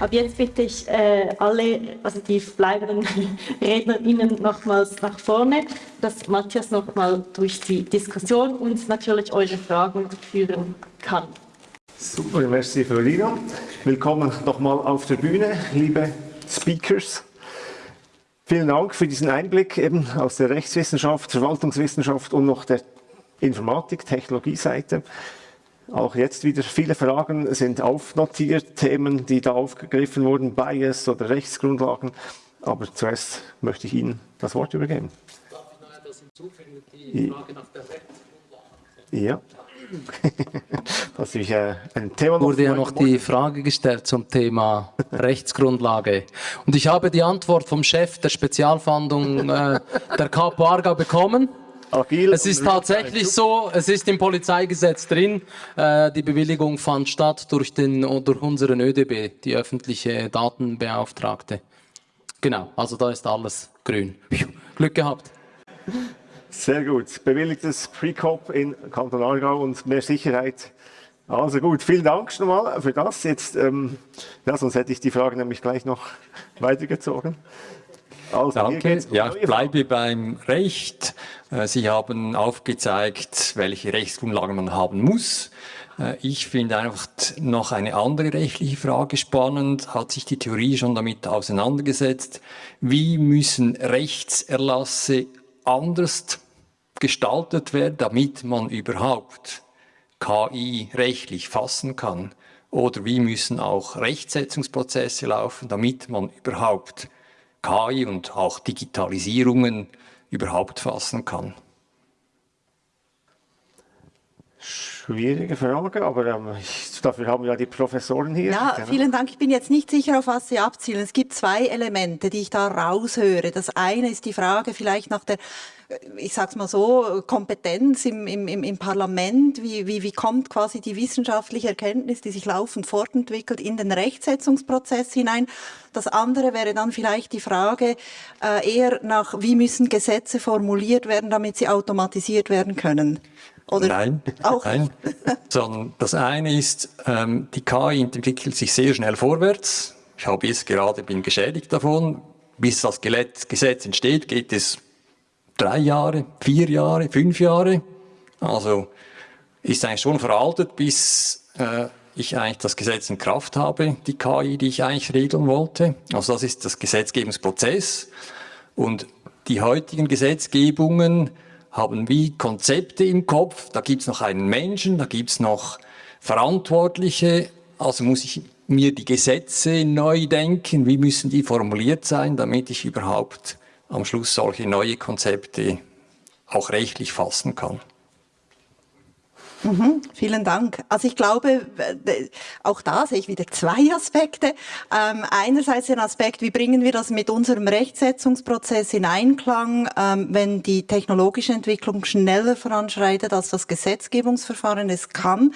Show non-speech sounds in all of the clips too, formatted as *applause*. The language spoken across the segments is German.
Aber jetzt bitte ich äh, alle, also die bleibenden *laughs* RednerInnen nochmals nach vorne, dass Matthias nochmal durch die Diskussion uns natürlich eure Fragen führen kann. Super, merci Fiorina. Willkommen nochmal auf der Bühne, liebe Speakers. Vielen Dank für diesen Einblick eben aus der Rechtswissenschaft, Verwaltungswissenschaft und noch der Informatik, Technologieseite. Auch jetzt wieder viele Fragen sind aufnotiert, Themen, die da aufgegriffen wurden, Bias oder Rechtsgrundlagen. Aber zuerst möchte ich Ihnen das Wort übergeben. Darf ich noch etwas hinzufügen, die Frage nach der Rechtsgrundlage? Ja. *laughs* das ist, äh, ein Thema wurde ja noch die Frage gestellt zum Thema Rechtsgrundlage. Und ich habe die Antwort vom Chef der Spezialfahndung äh, der Kapo Arga bekommen. Agil es ist tatsächlich so, es ist im Polizeigesetz drin, äh, die Bewilligung fand statt durch, den, durch unseren ÖDB, die öffentliche Datenbeauftragte. Genau, also da ist alles grün. Glück gehabt. Sehr gut. Bewilligtes Pre-Cop in Kanton Aargau und mehr Sicherheit. Also gut, vielen Dank schon mal für das. Jetzt, ähm, ja, sonst hätte ich die Frage nämlich gleich noch weitergezogen. Also, Danke. Ja, ich bleibe beim Recht. Äh, Sie haben aufgezeigt, welche Rechtsgrundlagen man haben muss. Äh, ich finde einfach noch eine andere rechtliche Frage spannend. Hat sich die Theorie schon damit auseinandergesetzt? Wie müssen Rechtserlasse anders gestaltet werden, damit man überhaupt KI rechtlich fassen kann? Oder wie müssen auch Rechtsetzungsprozesse laufen, damit man überhaupt KI und auch Digitalisierungen überhaupt fassen kann? Schwierige Frage, aber ähm, ich, dafür haben wir ja die Professoren hier. Ja, vielen Dank. Ich bin jetzt nicht sicher, auf was Sie abzielen. Es gibt zwei Elemente, die ich da raushöre. Das eine ist die Frage vielleicht nach der ich sag's mal so, Kompetenz im, im, im Parlament, wie, wie, wie kommt quasi die wissenschaftliche Erkenntnis, die sich laufend fortentwickelt, in den Rechtsetzungsprozess hinein. Das andere wäre dann vielleicht die Frage äh, eher nach, wie müssen Gesetze formuliert werden, damit sie automatisiert werden können. Oder nein, auch? nein. *laughs* Sondern das eine ist, ähm, die KI entwickelt sich sehr schnell vorwärts. Ich habe jetzt gerade bin geschädigt davon. Bis das Gesetz entsteht, geht es drei Jahre, vier Jahre, fünf Jahre. Also ist eigentlich schon veraltet, bis äh, ich eigentlich das Gesetz in Kraft habe, die KI, die ich eigentlich regeln wollte. Also das ist das Gesetzgebungsprozess. Und die heutigen Gesetzgebungen haben wie Konzepte im Kopf. Da gibt es noch einen Menschen, da gibt es noch Verantwortliche. Also muss ich mir die Gesetze neu denken. Wie müssen die formuliert sein, damit ich überhaupt am Schluss solche neue Konzepte auch rechtlich fassen kann? Mhm, vielen Dank. Also ich glaube, auch da sehe ich wieder zwei Aspekte. Ähm, einerseits den Aspekt, wie bringen wir das mit unserem Rechtsetzungsprozess in Einklang, ähm, wenn die technologische Entwicklung schneller voranschreitet, als das Gesetzgebungsverfahren es kann.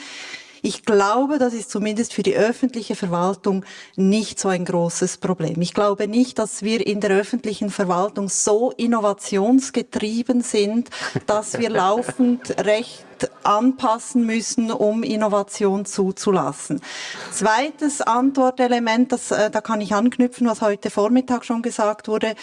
Ich glaube, das ist zumindest für die öffentliche Verwaltung nicht so ein großes Problem. Ich glaube nicht, dass wir in der öffentlichen Verwaltung so innovationsgetrieben sind, dass wir *laughs* laufend recht anpassen müssen, um Innovation zuzulassen. Zweites Antwortelement, das, äh, da kann ich anknüpfen, was heute Vormittag schon gesagt wurde.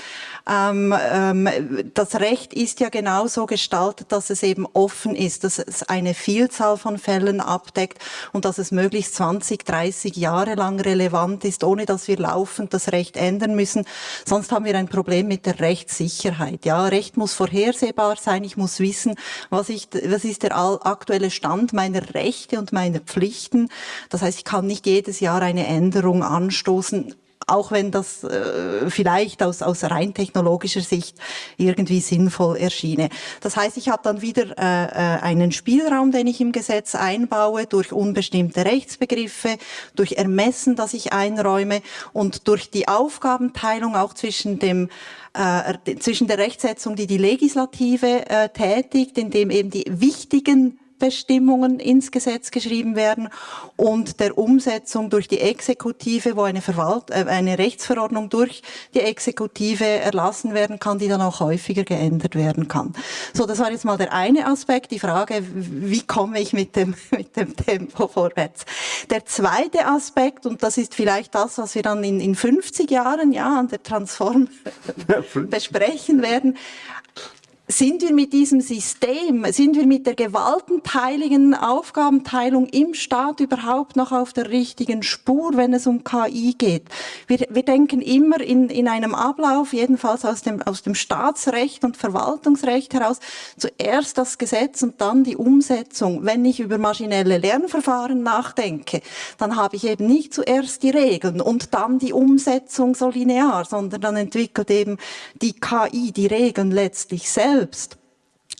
Ähm, ähm, das Recht ist ja genauso gestaltet, dass es eben offen ist, dass es eine Vielzahl von Fällen abdeckt und dass es möglichst 20, 30 Jahre lang relevant ist, ohne dass wir laufend das Recht ändern müssen. Sonst haben wir ein Problem mit der Rechtssicherheit. Ja, Recht muss vorhersehbar sein. Ich muss wissen, was, ich, was ist der aktuelle Stand meiner Rechte und meiner Pflichten. Das heißt, ich kann nicht jedes Jahr eine Änderung anstoßen, auch wenn das äh, vielleicht aus, aus rein technologischer Sicht irgendwie sinnvoll erschiene. Das heißt, ich habe dann wieder äh, äh, einen Spielraum, den ich im Gesetz einbaue, durch unbestimmte Rechtsbegriffe, durch Ermessen, das ich einräume und durch die Aufgabenteilung auch zwischen dem äh, zwischen der Rechtsetzung, die die Legislative äh, tätigt, indem eben die wichtigen Bestimmungen ins Gesetz geschrieben werden und der Umsetzung durch die Exekutive, wo eine, Verwalt äh, eine Rechtsverordnung durch die Exekutive erlassen werden kann, die dann auch häufiger geändert werden kann. So, das war jetzt mal der eine Aspekt, die Frage, wie komme ich mit dem, *laughs* mit dem Tempo vorwärts. Der zweite Aspekt, und das ist vielleicht das, was wir dann in, in 50 Jahren ja an der Transform *laughs* besprechen werden, sind wir mit diesem System, sind wir mit der gewaltenteiligen Aufgabenteilung im Staat überhaupt noch auf der richtigen Spur, wenn es um KI geht? Wir, wir denken immer in, in einem Ablauf, jedenfalls aus dem, aus dem Staatsrecht und Verwaltungsrecht heraus, zuerst das Gesetz und dann die Umsetzung. Wenn ich über maschinelle Lernverfahren nachdenke, dann habe ich eben nicht zuerst die Regeln und dann die Umsetzung so linear, sondern dann entwickelt eben die KI die Regeln letztlich selbst selbst?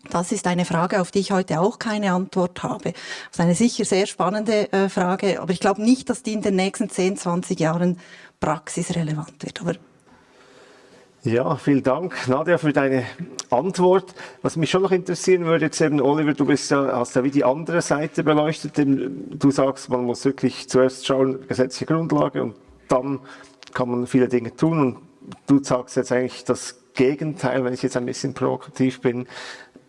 Das ist eine Frage, auf die ich heute auch keine Antwort habe. Das ist eine sicher sehr spannende äh, Frage, aber ich glaube nicht, dass die in den nächsten 10, 20 Jahren praxisrelevant wird. Aber ja, vielen Dank, Nadja, für deine Antwort. Was mich schon noch interessieren würde, jetzt eben, Oliver, du bist ja, hast ja wie die andere Seite beleuchtet. Du sagst, man muss wirklich zuerst schauen, gesetzliche Grundlage und dann kann man viele Dinge tun. Und du sagst jetzt eigentlich, das Gegenteil, wenn ich jetzt ein bisschen provokativ bin.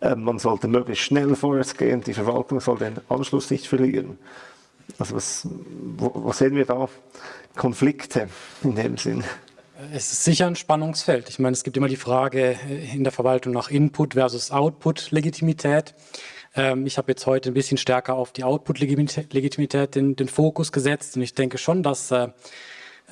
Äh, man sollte möglichst schnell vorwärts gehen, die Verwaltung soll den Anschluss nicht verlieren. Also was, wo sehen wir da Konflikte in dem Sinn? Es ist sicher ein Spannungsfeld. Ich meine, es gibt immer die Frage äh, in der Verwaltung nach Input versus Output-Legitimität. Ähm, ich habe jetzt heute ein bisschen stärker auf die Output-Legitimität den, den, Fokus gesetzt und ich denke schon, dass äh,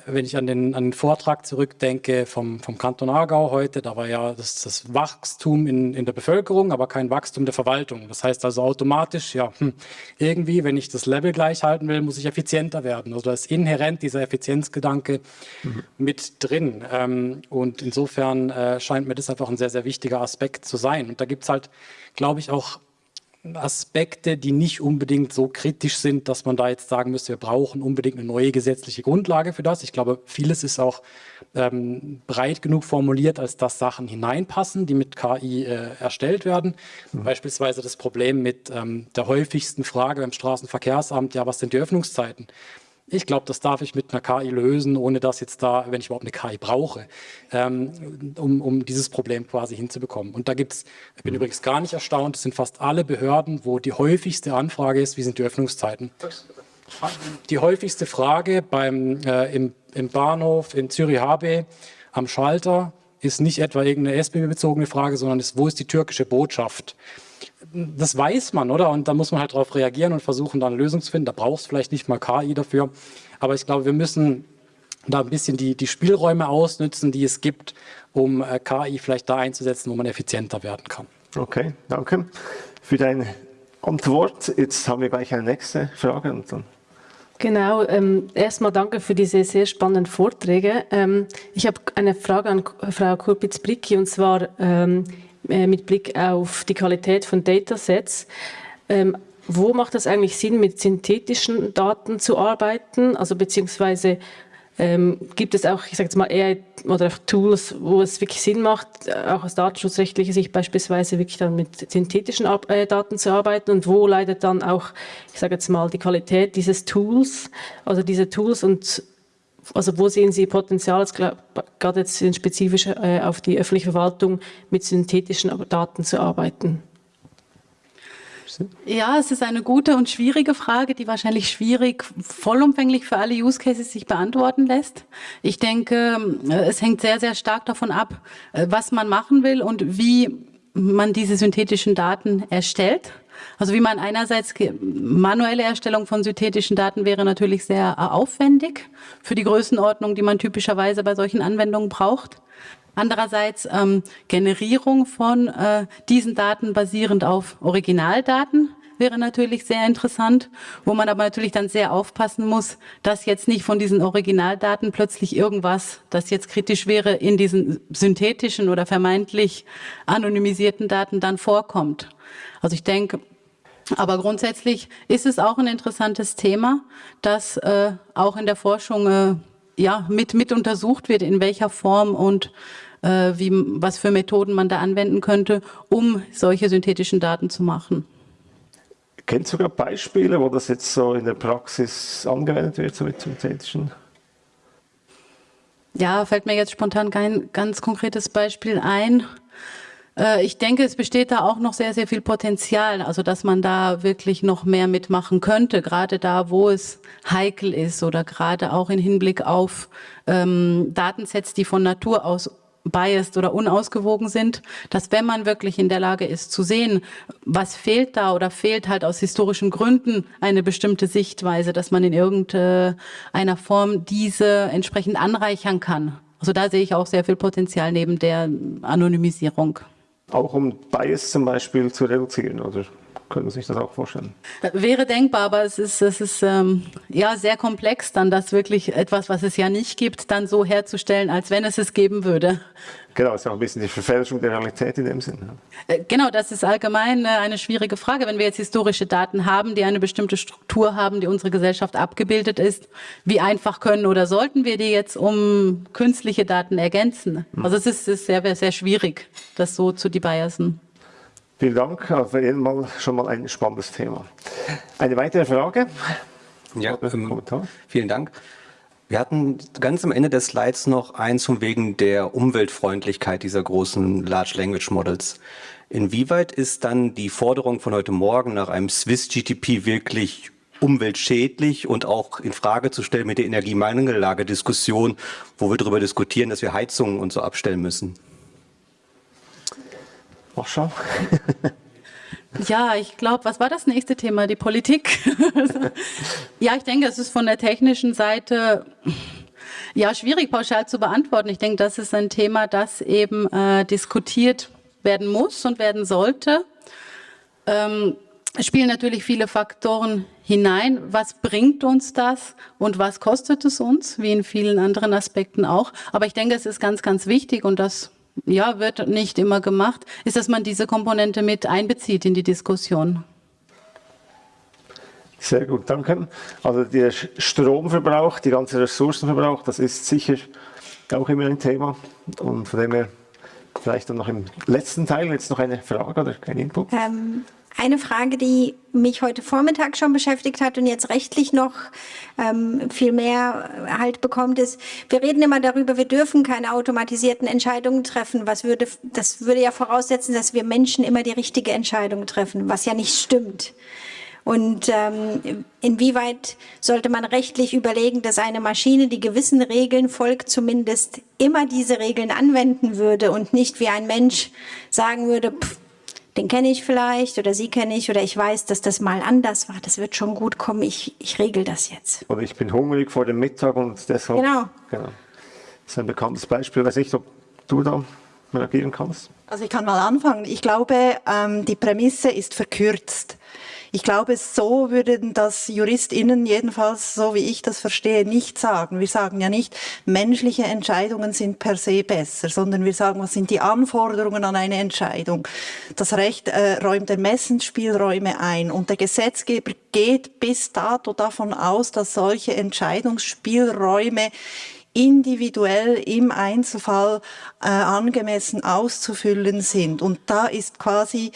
wenn ich an den, an den Vortrag zurückdenke vom, vom Kanton Aargau heute, da war ja das, das Wachstum in, in der Bevölkerung, aber kein Wachstum der Verwaltung. Das heißt also automatisch, ja, hm, irgendwie, wenn ich das Level gleich halten will, muss ich effizienter werden. Also da ist inhärent dieser Effizienzgedanke mhm. mit drin. Ähm, und insofern äh, scheint mir das einfach ein sehr, sehr wichtiger Aspekt zu sein. Und da gibt es halt, glaube ich, auch Aspekte, die nicht unbedingt so kritisch sind, dass man da jetzt sagen müsste, wir brauchen unbedingt eine neue gesetzliche Grundlage für das. Ich glaube, vieles ist auch ähm, breit genug formuliert, als dass Sachen hineinpassen, die mit KI äh, erstellt werden. Mhm. Beispielsweise das Problem mit ähm, der häufigsten Frage beim Straßenverkehrsamt, ja, was sind die Öffnungszeiten? Ich glaube, das darf ich mit einer KI lösen, ohne dass jetzt da, wenn ich überhaupt eine KI brauche, ähm, um, um dieses Problem quasi hinzubekommen. Und da gibt es, ich bin mhm. übrigens gar nicht erstaunt, es sind fast alle Behörden, wo die häufigste Anfrage ist, wie sind die Öffnungszeiten? Die häufigste Frage beim, äh, im, im Bahnhof in Zürich-HB am Schalter ist nicht etwa irgendeine SBB-bezogene Frage, sondern ist, wo ist die türkische Botschaft? Das weiß man, oder? Und da muss man halt darauf reagieren und versuchen, dann eine Lösung zu finden. Da brauchst du vielleicht nicht mal KI dafür. Aber ich glaube, wir müssen da ein bisschen die, die Spielräume ausnutzen, die es gibt, um äh, KI vielleicht da einzusetzen, wo man effizienter werden kann. Okay, danke für deine Antwort. Jetzt haben wir gleich eine nächste Frage. Und dann Genau, ähm, erstmal danke für diese sehr spannenden Vorträge. Ähm, ich habe eine Frage an Frau Kurpitz-Bricki und zwar, ähm, äh, mit Blick auf die Qualität von Datasets. Ähm, wo macht es eigentlich Sinn, mit synthetischen Daten zu arbeiten? Also beziehungsweise ähm, gibt es auch, ich sage jetzt mal, eher oder Tools, wo es wirklich Sinn macht, auch aus datenschutzrechtlicher Sicht beispielsweise wirklich dann mit synthetischen äh, Daten zu arbeiten und wo leidet dann auch, ich sage jetzt mal, die Qualität dieses Tools, also diese Tools und also wo sehen Sie Potenzial, gerade jetzt spezifisch äh, auf die öffentliche Verwaltung, mit synthetischen Daten zu arbeiten? Ja, es ist eine gute und schwierige Frage, die wahrscheinlich schwierig, vollumfänglich für alle Use Cases sich beantworten lässt. Ich denke, äh, es hängt sehr, sehr stark davon ab, äh, was man machen will und wie man diese synthetischen Daten erstellt. Also wie man einerseits manuelle Erstellung von synthetischen Daten wäre natürlich sehr äh, aufwendig für die Größenordnung, die man typischerweise bei solchen Anwendungen braucht. Andererseits ähm, Generierung von äh, diesen Daten basierend auf Originaldaten wäre natürlich sehr interessant, wo man aber natürlich dann sehr aufpassen muss, dass jetzt nicht von diesen Originaldaten plötzlich irgendwas, das jetzt kritisch wäre, in diesen synthetischen oder vermeintlich anonymisierten Daten dann vorkommt. Also ich denke, aber grundsätzlich ist es auch ein interessantes Thema, das äh, auch in der Forschung äh, ja, mit, mit untersucht wird, in welcher Form und äh, wie, was für Methoden man da anwenden könnte, um solche synthetischen Daten zu machen. Kennt sogar Beispiele, wo das jetzt so in der Praxis angewendet wird, so mit synthetischen? Ja, fällt mir jetzt spontan kein ganz konkretes Beispiel ein. Äh, ich denke, es besteht da auch noch sehr, sehr viel Potenzial, also dass man da wirklich noch mehr mitmachen könnte, gerade da, wo es heikel ist oder gerade auch in Hinblick auf ähm, Datensets, die von Natur aus biased oder unausgewogen sind, dass wenn man wirklich in der Lage ist zu sehen, was fehlt da oder fehlt halt aus historischen Gründen eine bestimmte Sichtweise, dass man in irgendeiner Form diese entsprechend anreichern kann. Also da sehe ich auch sehr viel Potenzial neben der Anonymisierung. Auch um Bias zum Beispiel zu reduzieren, oder? Können Sie sich das auch vorstellen? Wäre denkbar, aber es ist, es ist ähm, ja sehr komplex, dann das wirklich etwas, was es ja nicht gibt, dann so herzustellen, als wenn es es geben würde. Genau, ist ja auch ein bisschen die Verfälschung der Realität in dem Sinn. Äh, genau, das ist allgemein äh, eine schwierige Frage. Wenn wir jetzt historische Daten haben, die eine bestimmte Struktur haben, die unsere Gesellschaft abgebildet ist, wie einfach können oder sollten wir die jetzt um künstliche Daten ergänzen? Also es ist, ist sehr, sehr schwierig, das so zu debiasen. Vielen Dank, auf jeden Fall schon mal ein spannendes Thema. Eine weitere Frage? Ja, ähm, vielen Dank. Wir hatten ganz am Ende des Slides noch eins von wegen der Umweltfreundlichkeit dieser großen Large Language Models. Inwieweit ist dann die Forderung von heute Morgen nach einem Swiss GTP wirklich umweltschädlich und auch in Frage zu stellen mit der Energiemangellage-Diskussion, wo wir darüber diskutieren, dass wir Heizungen und so abstellen müssen? Warschau. Ja, ich glaube, was war das nächste Thema? Die Politik. *laughs* ja, ich denke, es ist von der technischen Seite ja schwierig pauschal zu beantworten. Ich denke, das ist ein Thema, das eben äh, diskutiert werden muss und werden sollte. Ähm, es spielen natürlich viele Faktoren hinein. Was bringt uns das und was kostet es uns, wie in vielen anderen Aspekten auch. Aber ich denke, es ist ganz, ganz wichtig und das ja, wird nicht immer gemacht, ist, dass man diese Komponente mit einbezieht in die Diskussion. Sehr gut, danke. Also der Stromverbrauch, die ganze Ressourcenverbrauch, das ist sicher auch immer ein Thema. Und von dem her vielleicht dann noch im letzten Teil jetzt noch eine Frage oder kein Input. Ähm, eine Frage, die mich heute Vormittag schon beschäftigt hat und jetzt rechtlich noch ähm, viel mehr Halt bekommt, ist, wir reden immer darüber, wir dürfen keine automatisierten Entscheidungen treffen. Was würde, das würde ja voraussetzen, dass wir Menschen immer die richtige Entscheidung treffen, was ja nicht stimmt. Und ähm, inwieweit sollte man rechtlich überlegen, dass eine Maschine, die gewissen Regeln folgt, zumindest immer diese Regeln anwenden würde und nicht wie ein Mensch sagen würde, pff, den kenne ich vielleicht oder sie kenne ich oder ich weiß, dass das mal anders war. Das wird schon gut kommen, ich, ich regel das jetzt. Oder ich bin hungrig vor dem Mittag und deshalb... Genau. genau. Das ist ein bekanntes Beispiel. Ich weiß nicht, ob du da reagieren kannst. Also ich kann mal anfangen. Ich glaube, ähm, die Prämisse ist verkürzt. Ich glaube, so würden das JuristInnen jedenfalls, so wie ich das verstehe, nicht sagen. Wir sagen ja nicht, menschliche Entscheidungen sind per se besser, sondern wir sagen, was sind die Anforderungen an eine Entscheidung. Das Recht äh, räumt Ermessensspielräume ein und der Gesetzgeber geht bis dato davon aus, dass solche Entscheidungsspielräume individuell im Einzelfall äh, angemessen auszufüllen sind. Und da ist quasi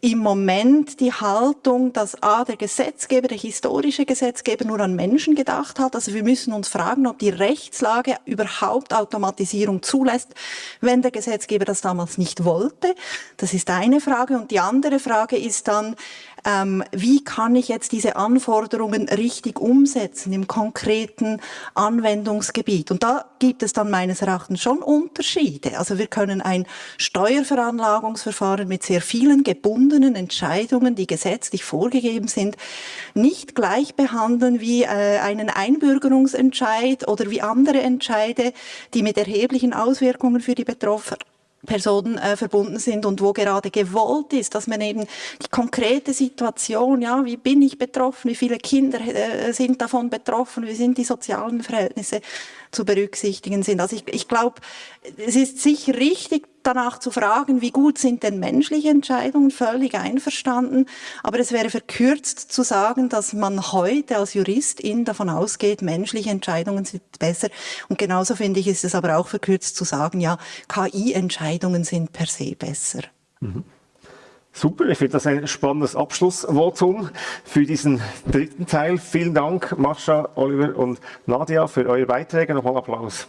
im Moment die Haltung, dass A, der Gesetzgeber, der historische Gesetzgeber nur an Menschen gedacht hat. Also wir müssen uns fragen, ob die Rechtslage überhaupt Automatisierung zulässt, wenn der Gesetzgeber das damals nicht wollte. Das ist eine Frage. Und die andere Frage ist dann, ähm, wie kann ich jetzt diese Anforderungen richtig umsetzen im konkreten Anwendungsgebiet. Und da gibt es dann meines Erachtens schon Unterschiede. Also wir können ein Steuerveranlagungsverfahren mit sehr vielen gebundenen Entscheidungen, die gesetzlich vorgegeben sind, nicht gleich behandeln wie äh, einen Einbürgerungsentscheid oder wie andere Entscheide, die mit erheblichen Auswirkungen für die Betroffenen Personen äh, verbunden sind und wo gerade gewollt ist, dass man eben die konkrete Situation, ja, wie bin ich betroffen, wie viele Kinder äh, sind davon betroffen, wie sind die sozialen Verhältnisse, zu berücksichtigen sind. Also ich, ich glaube, es ist sicher richtig, danach zu fragen, wie gut sind denn menschliche Entscheidungen, völlig einverstanden. Aber es wäre verkürzt zu sagen, dass man heute als Juristin davon ausgeht, menschliche Entscheidungen sind besser. Und genauso finde ich, ist es aber auch verkürzt zu sagen, ja, KI-Entscheidungen sind per se besser. Mhm. Super, ich finde das ein spannendes Abschlussvotum für diesen dritten Teil. Vielen Dank, Mascha, Oliver und Nadia, für eure Beiträge. Nochmal Applaus.